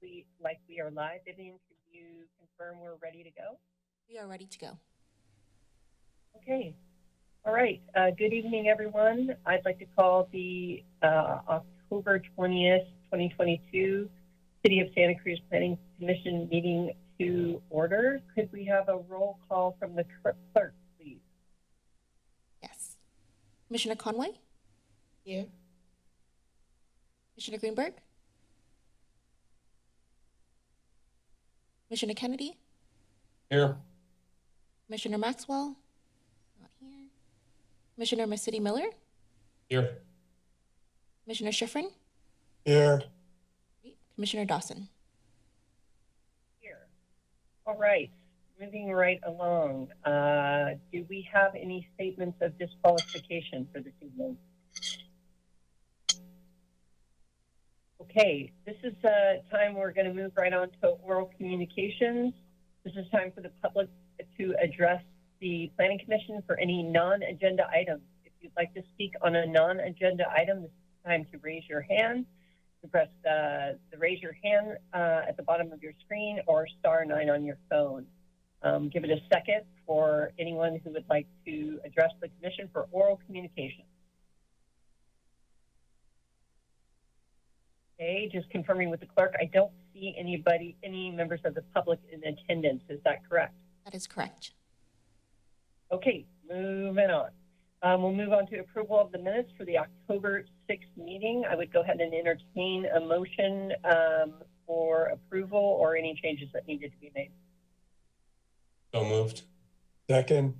we, like we are live. Vivian, can you confirm we're ready to go? We are ready to go. Okay. All right. Uh, good evening, everyone. I'd like to call the uh, October 20th, 2022 City of Santa Cruz Planning Commission meeting to order. Could we have a roll call from the clerk, clerk, please? Yes. Commissioner Conway? Here. Commissioner Greenberg? Commissioner Kennedy? Here. Commissioner Maxwell? Not here. Commissioner Mercedes Miller? Here. Commissioner Schifrin? Here. Commissioner Dawson? Here. All right. Moving right along. Uh, do we have any statements of disqualification for this evening? Okay, this is a time we're going to move right on to oral communications. This is time for the public to address the Planning Commission for any non-agenda items. If you'd like to speak on a non-agenda item, this is time to raise your hand. You press the, the raise your hand uh, at the bottom of your screen or star nine on your phone. Um, give it a second for anyone who would like to address the commission for oral communication. Okay, just confirming with the clerk, I don't see anybody, any members of the public in attendance. Is that correct? That is correct. Okay, moving on. Um, we'll move on to approval of the minutes for the October 6th meeting. I would go ahead and entertain a motion um, for approval or any changes that needed to be made. So moved. Second,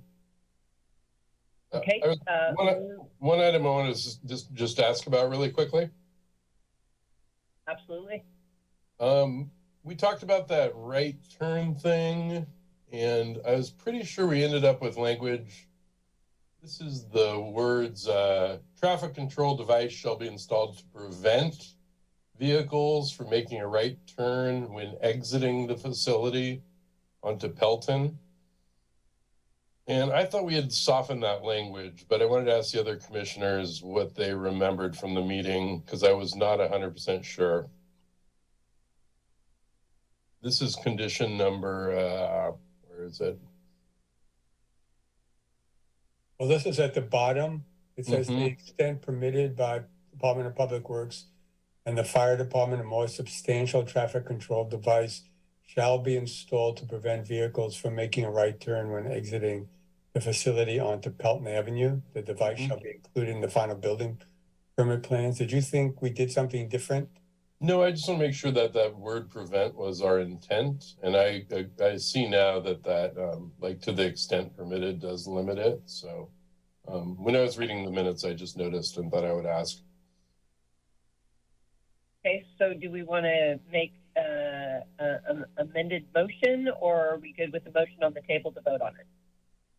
Okay. I was- Uh, One, one item I want to just, just ask about really quickly. Absolutely. Um, we talked about that right turn thing, and I was pretty sure we ended up with language. This is the words, uh, traffic control device shall be installed to prevent vehicles from making a right turn when exiting the facility onto Pelton. And I thought we had softened that language, but I wanted to ask the other commissioners what they remembered from the meeting, because I was not hundred percent sure. This is condition number, uh, where is it? well, this is at the bottom. It says the Mhm. extent permitted by Department of Public Works and the Fire Department, a more substantial traffic control device shall be installed to prevent vehicles from making a right turn when exiting the facility onto Pelton Avenue. The device Mhm. shall be included in the final building permit plans. Did you think we did something different? No, I just want to make sure that that word prevent was our intent. And I, I, I see now that that, um, like to the extent permitted does limit it. So, um, when I was reading the minutes, I just noticed and thought I would ask. Okay, so do we want to make uh, an amended motion or are we good with the motion on the table to vote on it?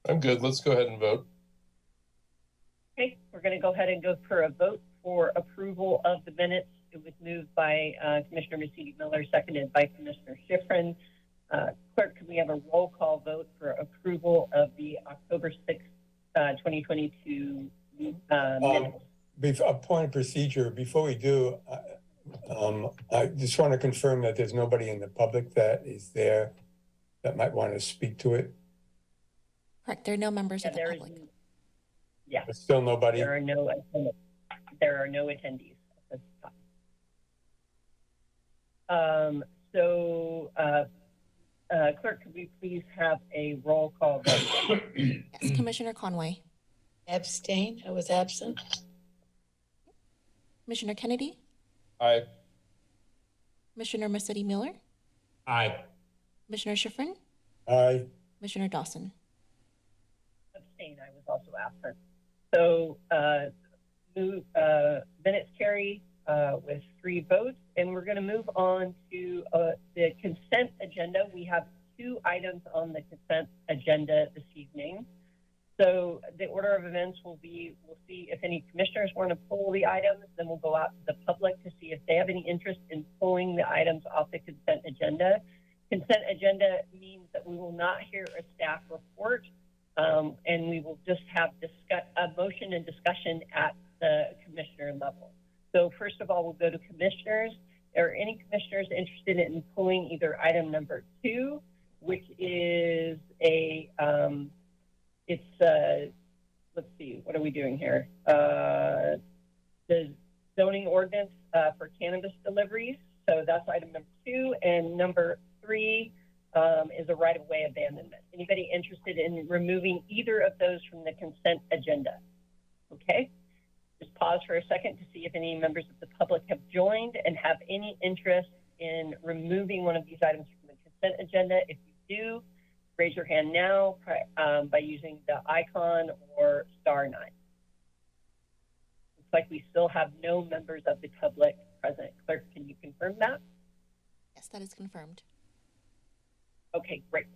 I'm good. Let's go ahead and vote. Okay, we're going to go ahead and go for a vote for approval of the minutes. It was moved by uh, Commissioner Mercedes Miller, seconded by Commissioner Schifrin. Uh, Clerk, can we have a roll call vote for approval of the October 6th, uh, 2022 uh, minutes? Bef- a point of procedure, before we do, uh, um, I just want to confirm that there's nobody in the public that is there that might want to speak to it. Correct. There are no members Yeah, of the there is, public. yeah, But still nobody. there are no, atten- there are no attendees at this time. Um, so, uh, uh, Clerk, could we please have a roll call vote? Yes. Commissioner Conway. Abstain. I was absent. Commissioner Kennedy. Aye. Commissioner Mercedes Miller. Aye. Commissioner Schifrin. Aye. Commissioner Dawson. Abstain, I was also absent. So, uh, move, uh, minutes carry, uh, with three votes, and we're gonna move on to, uh, the consent agenda. We have two items on the consent agenda this evening. So the order of events will be, we'll see if any commissioners want to pull the items, then we'll go out to the public to see if they have any interest in pulling the items off the consent agenda. Consent agenda means that we will not hear a staff report, um, and we will just have discuss, a motion and discussion at the commissioner level. So first of all, we'll go to commissioners. are any commissioners interested in pulling either item number two, which is a, um, it's, uh, let's see, what are we doing here? Uh, the zoning ordinance, uh, for cannabis deliveries. So that's item number two. And number three, um, is a right-of-way abandonment. Anybody interested in removing either of those from the consent agenda? Okay, just pause for a second to see if any members of the public have joined and have any interest in removing one of these items from the consent agenda. If you do, raise your hand now um, by using the icon or star nine. Looks like we still have no members of the public present. Clerk, can you confirm that? Yes, that is confirmed. Okay, great.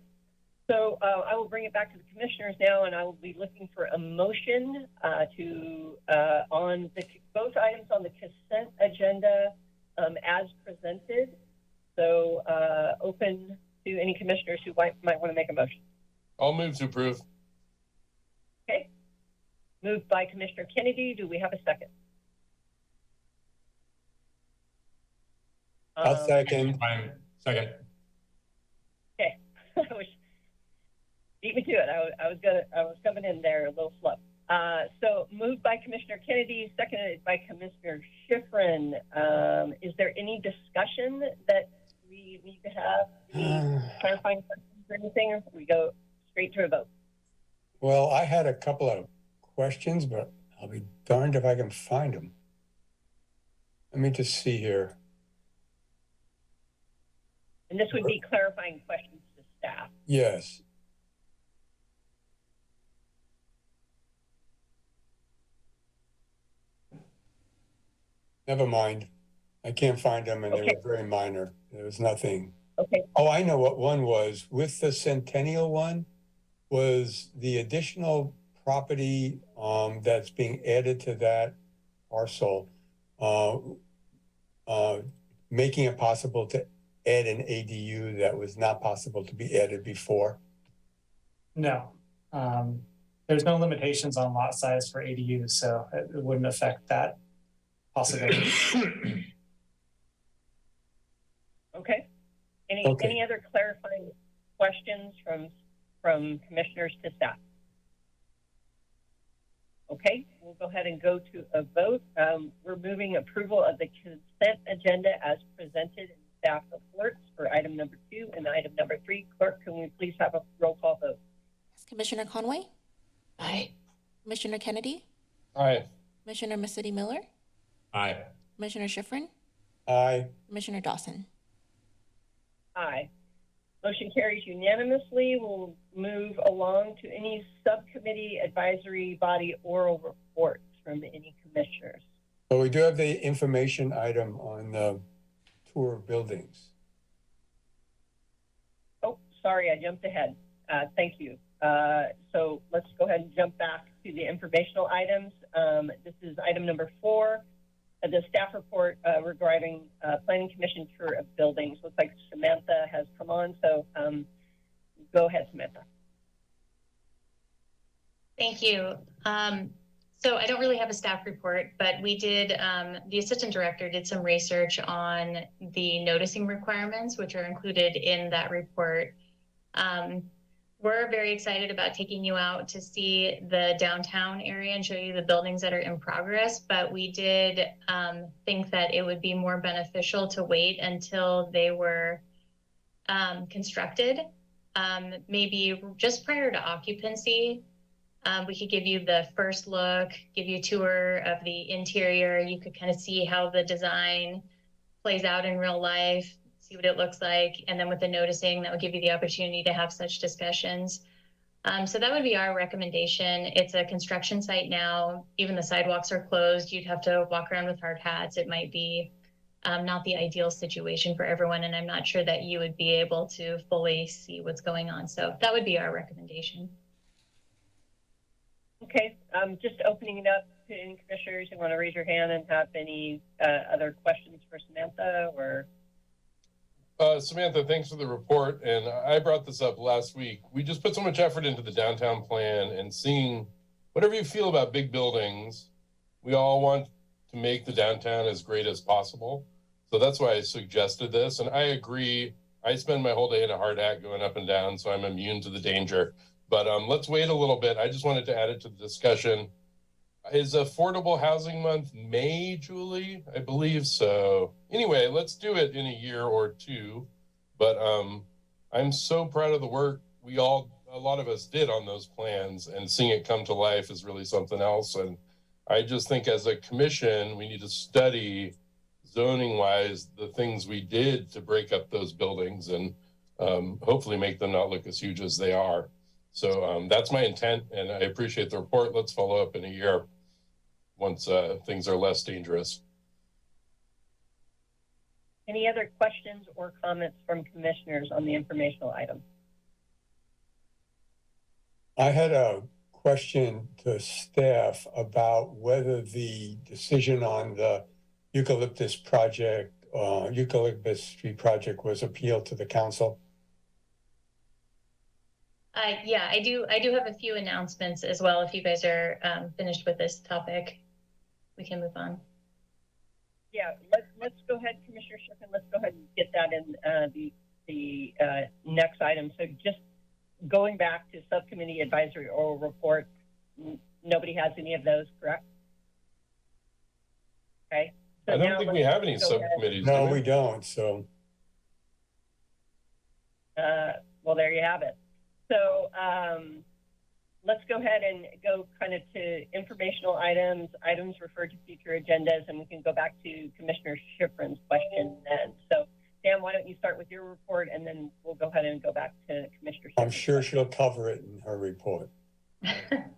So uh, I will bring it back to the commissioners now, and I will be looking for a motion uh, to uh, on the both items on the consent agenda um, as presented. So uh, open to any commissioners who might, might want to make a motion. I'll move to approve. Okay. Moved by Commissioner Kennedy. Do we have a second? I'll Um, second. Second. I was beat me to it. I was, I was gonna, I was coming in there a little slow. Uh, so moved by Commissioner Kennedy, seconded by Commissioner Schifrin. Um, is there any discussion that we need to have? Any clarifying questions or anything? Or we go straight to a vote? Well, I had a couple of questions, but I'll be darned if I can find them. Let me just see here. And this would be clarifying questions staff. Yes. Never mind. I can't find them and they were very minor. There was nothing. Okay. Oh, I know what one was. With the Centennial one, was the additional property um, that's being added to that parcel, uh, uh, making it possible to add an ADU that was not possible to be added before. No. Um, there's no limitations on lot size for ADUs, so it it wouldn't affect that possibility. Okay. Any, Okay. any other clarifying questions from, from commissioners to staff? Okay, we'll go ahead and go to a vote. Um, we're moving approval of the consent agenda as presented in staff reports for item number two and item number three. Clerk, can we please have a roll call vote? Yes, Commissioner Conway, Aye. Commissioner Kennedy, Aye. Commissioner Mercedes Miller, Aye. Commissioner Schifrin, Aye. Commissioner Dawson. Aye. Motion carries unanimously. We'll move along to any subcommittee advisory body oral reports from any commissioners. But we do have the information item on the tour of buildings. Oh, sorry, I jumped ahead. Uh, thank you. Uh, so let's go ahead and jump back to the informational items. Um, this is item number four, uh, the staff report uh, regarding uh, Planning Commission tour of buildings. Looks like Samantha has come on, so um, go ahead, Samantha. Thank you. Um, so I don't really have a staff report, but we did, um, the assistant director did some research on the noticing requirements, which are included in that report. Um, we're very excited about taking you out to see the downtown area and show you the buildings that are in progress. But we did um, think that it would be more beneficial to wait until they were um, constructed, um, maybe just prior to occupancy, um, we could give you the first look, give you a tour of the interior. You could kind of see how the design plays out in real life, see what it looks like. And then with the noticing, that would give you the opportunity to have such discussions. Um, so that would be our recommendation. It's a construction site now. Even the sidewalks are closed. You'd have to walk around with hard hats. It might be um, not the ideal situation for everyone. And I'm not sure that you would be able to fully see what's going on. So that would be our recommendation. Okay, um, just opening it up to any commissioners who want to raise your hand and have any uh, other questions for Samantha or Uh, Samantha, thanks for the report. And I brought this up last week. We just put so much effort into the downtown plan and seeing whatever you feel about big buildings, we all want to make the downtown as great as possible. So that's why I suggested this. And I agree. I spend my whole day in a hard hat going up and down, so I'm immune to the danger. But um, let's wait a little bit. I just wanted to add it to the discussion. Is Affordable Housing Month May, Julie? I believe so. Anyway, let's do it in a year or two. But um, I'm so proud of the work we all, a lot of us did on those plans, and seeing it come to life is really something else. And I just think as a commission, we need to study zoning wise the things we did to break up those buildings and um, hopefully make them not look as huge as they are. So um, that's my intent, and I appreciate the report. Let's follow up in a year once uh, things are less dangerous. Any other questions or comments from commissioners on the informational item? I had a question to staff about whether the decision on the eucalyptus project, uh, eucalyptus tree project was appealed to the council. Uh, yeah, I do, I do have a few announcements as well. If you guys are, um, finished with this topic, we can move on. Yeah, let's, let's go ahead, Commissioner Schifrin, let's go ahead and get that in, uh, the, the, uh, next item. So just going back to subcommittee advisory oral report, n- nobody has any of those, correct? Okay. so I don't think we have any go ahead. subcommittees. do No, we? we don't, so. Uh, well, there you have it. So, um, let's go ahead and go kind of to informational items, items referred to future agendas, and we can go back to Commissioner Schifrin's question then. So, Sam, why don't you start with your report, and then we'll go ahead and go back to Commissioner. I'm sure she'll cover it in her report.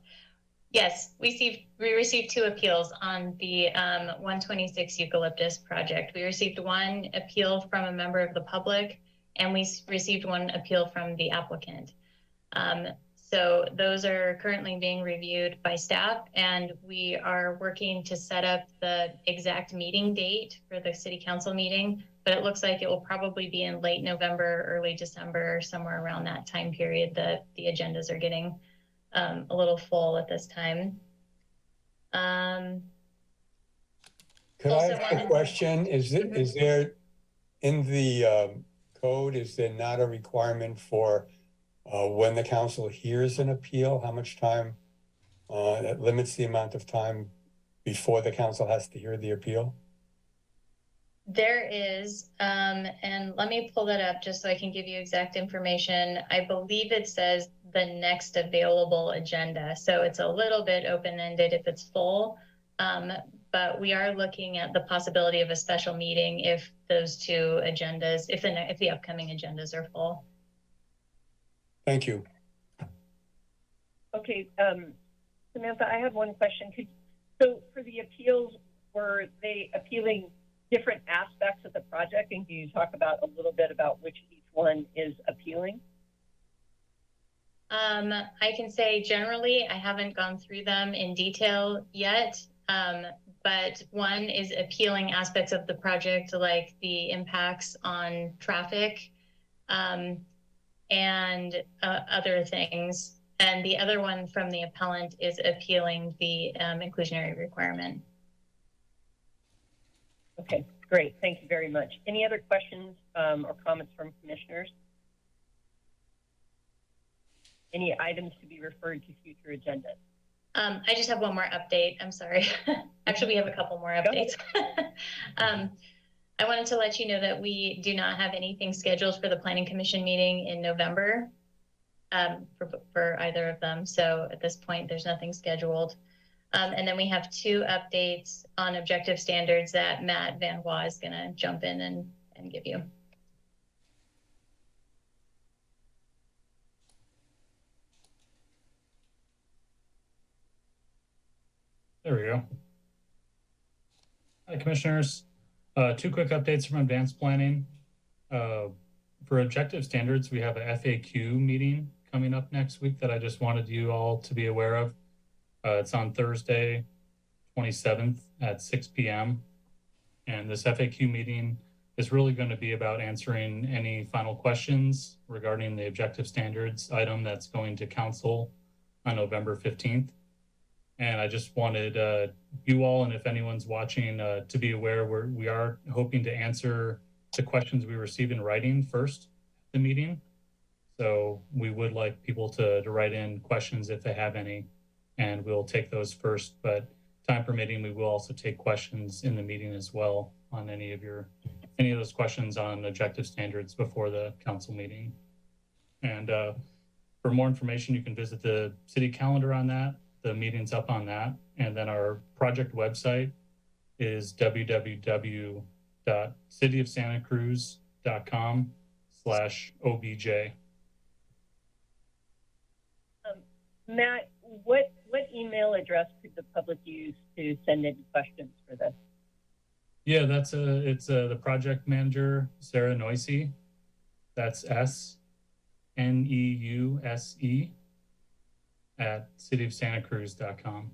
Yes, we received, we received two appeals on the um, 126 eucalyptus project. We received one appeal from a member of the public, and we received one appeal from the applicant. Um, So those are currently being reviewed by staff, and we are working to set up the exact meeting date for the city council meeting. But it looks like it will probably be in late November, early December, somewhere around that time period that the agendas are getting um, a little full at this time. Um, Could I ask a question? Is it, Mhm. is there, in the um, code, is there not a requirement for uh, when the council hears an appeal, how much time? Uh, That limits the amount of time before the council has to hear the appeal? there is, um, and let me pull that up just so I can give you exact information. I believe it says the next available agenda, so it's a little bit open-ended if it's full. Um, but we are looking at the possibility of a special meeting if those two agendas, if the, if the upcoming agendas are full. Thank you. Okay, um, Samantha, I have one question. Could, so for the appeals, were they appealing different aspects of the project? And can you talk about a little bit about which each one is appealing? Um, I can say generally, I haven't gone through them in detail yet. Um, but one is appealing aspects of the project, like the impacts on traffic, um, and uh, other things. And the other one from the appellant is appealing the um, inclusionary requirement. Okay, great. Thank you very much. Any other questions um, or comments from commissioners? Any items to be referred to future agendas? Um, I just have one more update. I'm sorry. Actually, we have a couple more updates. I wanted to let you know that we do not have anything scheduled for the Planning Commission meeting in November um, for, for either of them. So at this point, there's nothing scheduled. Um, and then we have two updates on objective standards that Matt VanHua is going to jump in and, and give you. There we go. Hi, Commissioners. Uh, two quick updates from advanced planning. Uh, for objective standards, we have a FAQ meeting coming up next week that I just wanted you all to be aware of. Uh, it's on Thursday, 27th at 6 p.m. And this FAQ meeting is really going to be about answering any final questions regarding the objective standards item that's going to council on November 15th. And I just wanted uh, you all, and if anyone's watching, uh, to be aware we're, we are hoping to answer the questions we receive in writing first at the meeting. So we would like people to, to write in questions if they have any, and we'll take those first. But time permitting, we will also take questions in the meeting as well on any of your, any of those questions on objective standards before the council meeting. And uh, for more information, you can visit the city calendar on that. The meeting's up on that. And then our project website is www.cityofsantacruz.com slash OBJ. Matt, what, what email address could the public use to send in questions for this? Yeah, that's a, it's uh the project manager, Sarah Neuse. That's S N E U S E at cityofsantacruz.com.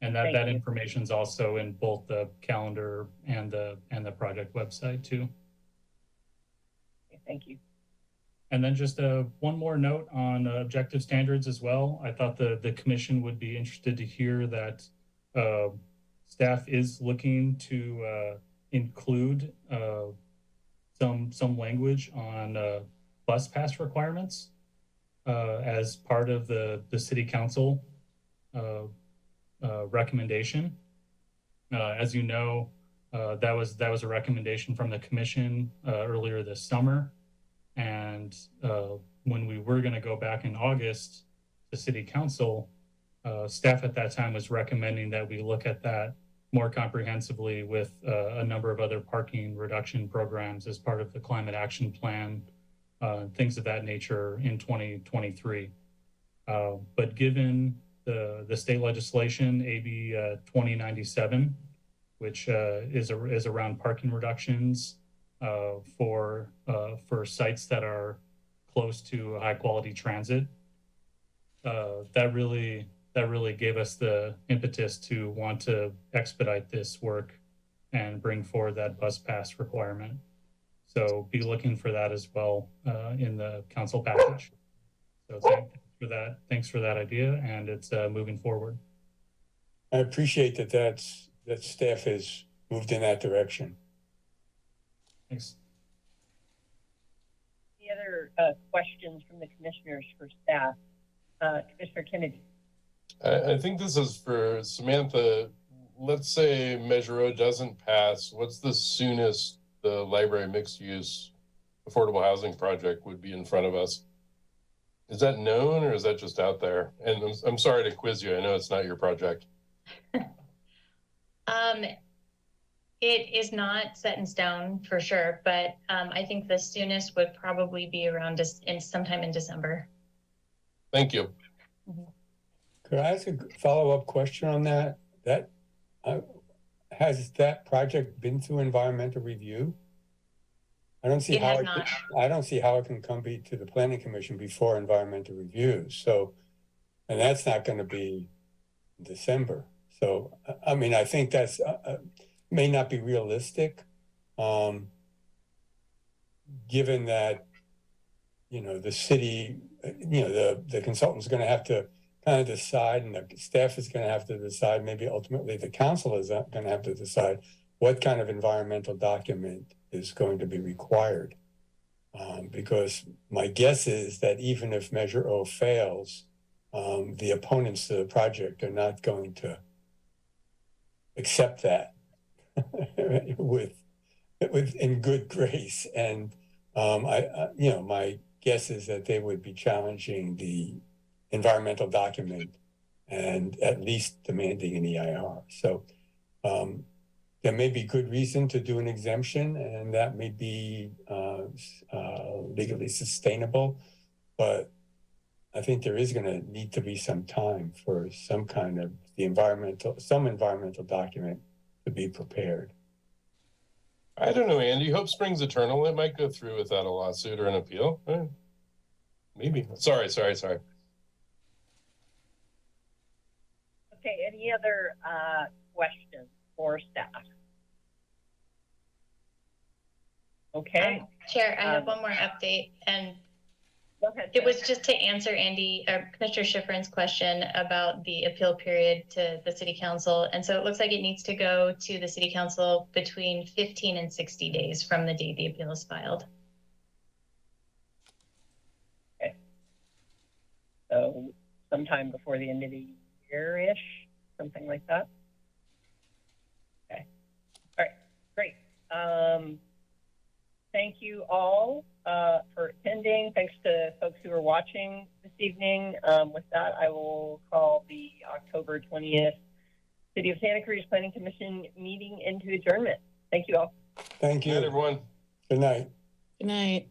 And that, Thank that you. information's also in both the calendar and the, and the project website too. Thank you. And then just uh, one more note on uh, objective standards as well. I thought the, the commission would be interested to hear that uh, staff is looking to uh, include uh, some, some language on uh, bus pass requirements uh, as part of the, the city council uh, uh, recommendation. Uh, As you know, uh, that was, that was a recommendation from the commission uh, earlier this summer. And when we were going to go back in August to city council, staff at that time was recommending that we look at that more comprehensively with a number of other parking reduction programs as part of the climate action plan, uh, things of that nature in 2023. Uh, but given the, the state legislation, AB uh, 2097, which uh, is, a, is around parking reductions uh, for for sites that are close to high quality transit. That really that really gave us the impetus to want to expedite this work and bring forward that bus pass requirement. So be looking for that as well uh, in the council package. So thanks for that. Thanks for that idea, and it's uh, moving forward. I appreciate that that's, that staff has moved in that direction. Thanks. Any other uh, questions from the commissioners for staff? Uh, Commissioner Kennedy? I, I think this is for Samantha. Let's say Measure O doesn't pass. What's the soonest the library mixed use affordable housing project would be in front of us? Is that known or is that just out there? And I'm, I'm sorry to quiz you. I know it's not your project. Um, it is not set in stone for sure, but um, I think the soonest would probably be around just in sometime in December. Thank you. Could I ask a follow-up question on that? That, uh, has that project been through environmental review? I don't see It how, it not. I don't see how it can come be to the planning commission before environmental review, so, and that's not gonna be December. So, I, mean, I think that's, uh, uh, may not be realistic. Um, given that, you know, the city, uh, you know, the, the consultant's gonna have to kind of decide and the staff is gonna have to decide, maybe ultimately the council is uh, gonna have to decide what kind of environmental document is going to be required. Um, because my guess is that even if Measure O fails, um, the opponents to the project are not going to accept that with, with, in good grace. And, um, I, I, you know, my guess is that they would be challenging the environmental document and at least demanding an EIR. So, um, there may be good reason to do an exemption and that may be, uh, uh, legally sustainable. But I think there is gonna need to be some time for some kind of the environmental, some environmental document to be prepared. I don't know, Andy. Hope springs eternal. It might go through without a lawsuit or an appeal. Eh, Maybe. Sorry, sorry, sorry. Okay, any other uh, questions for staff? Okay, Um, Chair, I have Um, one more update and Go ahead. It was just to answer Andy, or Commissioner Schifrin's question about the appeal period to the city council. And so it looks like it needs to go to the city council between fifteen and sixty days from the date the appeal is filed. Okay. So sometime before the end of the year-ish, something like that. Okay. All right, great. Um, thank you all, uh, for attending. Thanks to folks who are watching this evening. Um, with that, I will call the October twentieth City of Santa Cruz Planning Commission meeting into adjournment. Thank you all. Thank Good night, you. everyone. Good night. Good night.